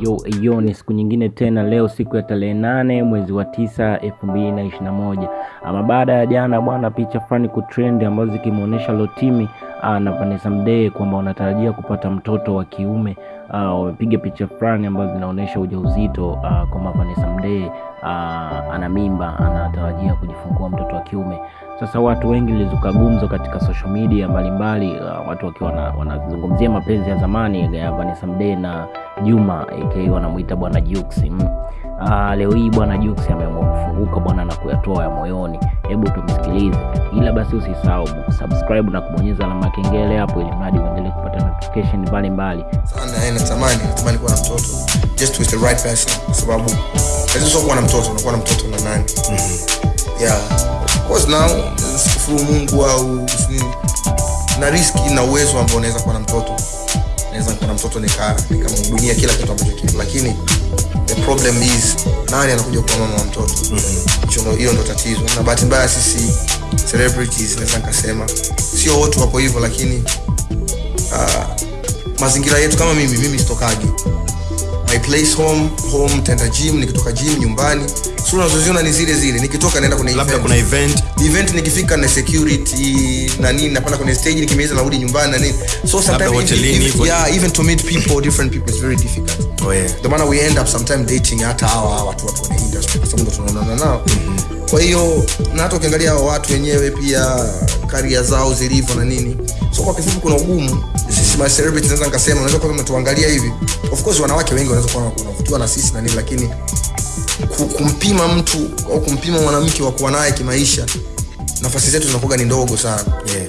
Eyo yo ni siku nyingine tena, leo siku ya tarehe nane mwezi wa tisa elfu mbili na ishirini na moja. Ama baada ya jana bwana, picha fulani kutrend ambazo zikimwonyesha Lotimi ah, na Vanessa Mdee kwamba wanatarajia kupata mtoto wa kiume. Ah, Wamepiga picha fulani ambazo zinaonyesha ujauzito uzito kwamba Vanessa Mdee ah, ana mimba, anatarajia kujifungua mtoto wa kiume. Sasa watu wengi lizuka gumzo katika social media mbalimbali, uh, watu wakiwa wana- wanazungumzia mapenzi ya zamani ya Vanessa Mdee na Juma aka wanamuita bwana Jux. Mm. Uh, leo hii bwana Jux ameamua kufunguka bwana na kuyatoa ya moyoni. Hebu tumsikilize, ila basi usisahau kusubscribe na kubonyeza alama ya kengele hapo, ili mradi uendelee kupata notification mbalimbali. sana yani natamani natamani kuwa na mtoto just with the right person kwa sababu lazima sio kuwa na mtoto unakuwa na mtoto na nani yeah of course now sikufuru mungu au na riski na uwezo ambao unaweza kuwa na mtoto naweza kuwa na mtoto nika nikamhudumia kila kitu ambacho kile. lakini problem is nani anakuja kuwa mama wa mtoto hiyo mm-hmm. ndo tatizo. Na bahati mbaya sisi celebrities naweza nikasema sio wote wapo hivyo lakini uh, mazingira yetu kama mimi mimi sitokagi my place home home tenda gym nikitoka gym nyumbani. So unazoziona ni zile zile. Nikitoka naenda kwenye labda event. kuna event. Event nikifika na security na nini napanda kwenye stage nikimaliza narudi nyumbani na nini. So sometimes even, even, yeah even to meet people different people is very difficult. Oh, yeah. ndio maana we end up sometimes dating hata hawa watu watu kwenye industry kwa sababu tunaonana nao. Kwa hiyo na hata ukiangalia hawa watu wenyewe pia karia zao zilivyo na nini. So kwa kifupi kuna ugumu ma naweza nikasema unaweza kuwa tuangalia hivi of course wanawake wengi wanaweza kuwa wanavutiwa na sisi na nini lakini kumpima mtu au kumpima mwanamke wa kuwa naye kimaisha nafasi zetu zinakuwa ni ndogo sana Yeah.